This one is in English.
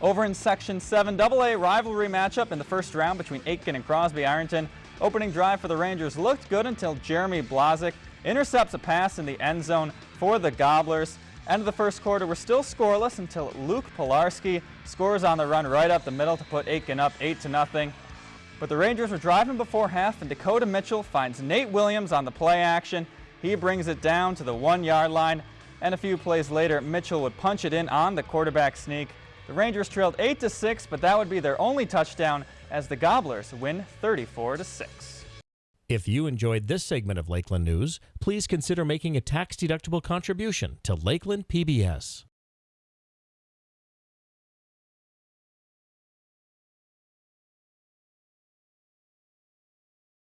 Over in Section 7 AA rivalry matchup in the first round between Aitkin and Crosby Ironton. Opening drive for the Rangers looked good until Jeremy Blazik intercepts a pass in the end zone for the Gobblers. End of the first quarter, we're still scoreless until Luke Pilarski scores on the run right up the middle to put Aitkin up 8 to nothing. But the Rangers were driving before half and Dakota Mitchell finds Nate Williams on the play action. He brings it down to the one yard line and a few plays later Mitchell would punch it in on the quarterback sneak. The Rangers trailed 8 to 6, but that would be their only touchdown as the Gobblers win 34 to 6. If you enjoyed this segment of Lakeland News, please consider making a tax-deductible contribution to Lakeland PBS.